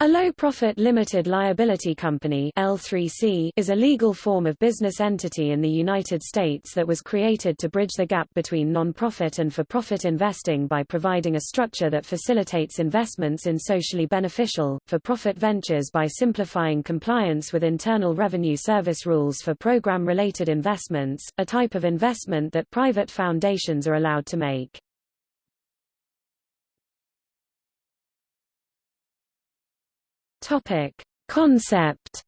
A low-profit limited liability company L3C is a legal form of business entity in the United States that was created to bridge the gap between non-profit and for-profit investing by providing a structure that facilitates investments in socially beneficial, for-profit ventures by simplifying compliance with Internal Revenue Service rules for program-related investments, a type of investment that private foundations are allowed to make. Topic. Concept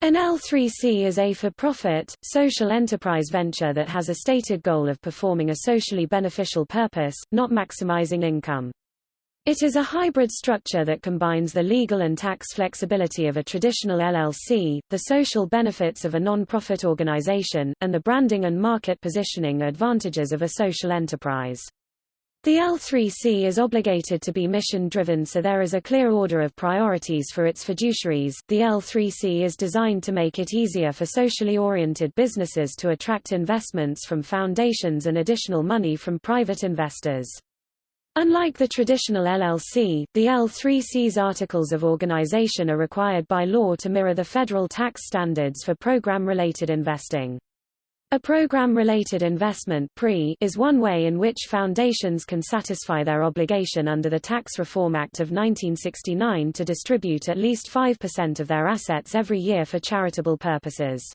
An L3C is a for-profit, social enterprise venture that has a stated goal of performing a socially beneficial purpose, not maximizing income. It is a hybrid structure that combines the legal and tax flexibility of a traditional LLC, the social benefits of a non-profit organization, and the branding and market positioning advantages of a social enterprise. The L3C is obligated to be mission-driven so there is a clear order of priorities for its fiduciaries. The L3C is designed to make it easier for socially oriented businesses to attract investments from foundations and additional money from private investors. Unlike the traditional LLC, the L3C's articles of organization are required by law to mirror the federal tax standards for program-related investing. A program-related investment is one way in which foundations can satisfy their obligation under the Tax Reform Act of 1969 to distribute at least 5% of their assets every year for charitable purposes.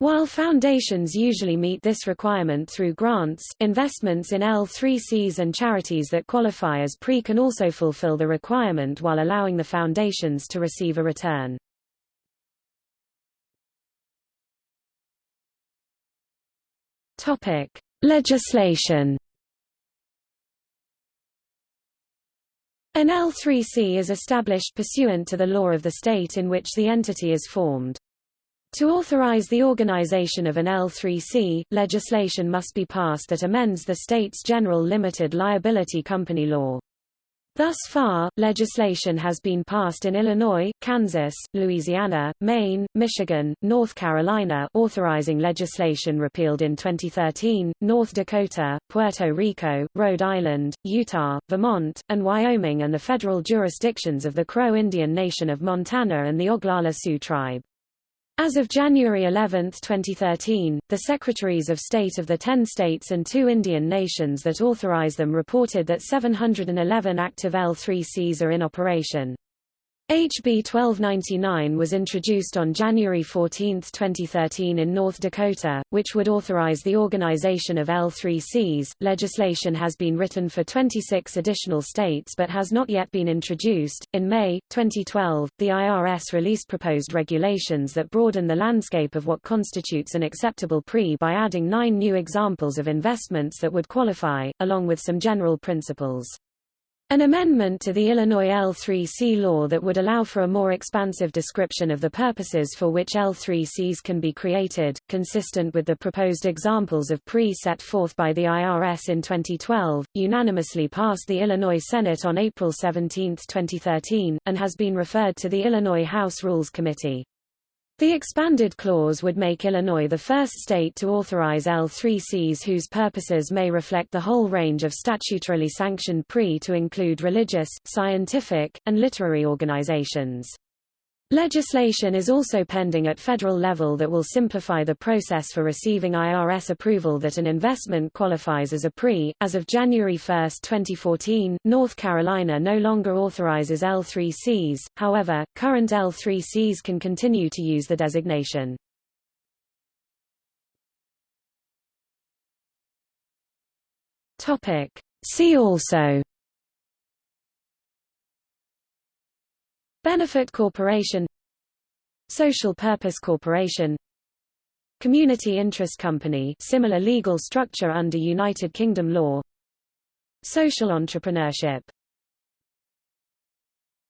While foundations usually meet this requirement through grants, investments in L3Cs and charities that qualify as PRI can also fulfill the requirement while allowing the foundations to receive a return. Topic: Legislation. An L3C is established pursuant to the law of the state in which the entity is formed. To authorize the organization of an L3C, legislation must be passed that amends the state's general limited liability company law. Thus far, legislation has been passed in Illinois, Kansas, Louisiana, Maine, Michigan, North Carolina authorizing legislation repealed in 2013, North Dakota, Puerto Rico, Rhode Island, Utah, Vermont, and Wyoming and the federal jurisdictions of the Crow Indian Nation of Montana and the Oglala Sioux tribe. As of January 11, 2013, the Secretaries of State of the 10 states and two Indian nations that authorize them reported that 711 active L3Cs are in operation. HB 1299 was introduced on January 14, 2013 in North Dakota, which would authorize the organization of L3Cs. Legislation has been written for 26 additional states but has not yet been introduced. In May 2012, the IRS released proposed regulations that broaden the landscape of what constitutes an acceptable PRI by adding nine new examples of investments that would qualify, along with some general principles. An amendment to the Illinois L3C law that would allow for a more expansive description of the purposes for which L3Cs can be created, consistent with the proposed examples of PRE set forth by the IRS in 2012, unanimously passed the Illinois Senate on April 17, 2013, and has been referred to the Illinois House Rules Committee. The expanded clause would make Illinois the first state to authorize L3Cs whose purposes may reflect the whole range of statutorily sanctioned PRI to include religious, scientific, and literary organizations. Legislation is also pending at federal level that will simplify the process for receiving IRS approval that an investment qualifies as a PRI. As of January 1, 2014, North Carolina no longer authorizes L3Cs, however, current L3Cs can continue to use the designation. See also Benefit Corporation Social Purpose Corporation Community Interest Company similar legal structure under United Kingdom law Social entrepreneurship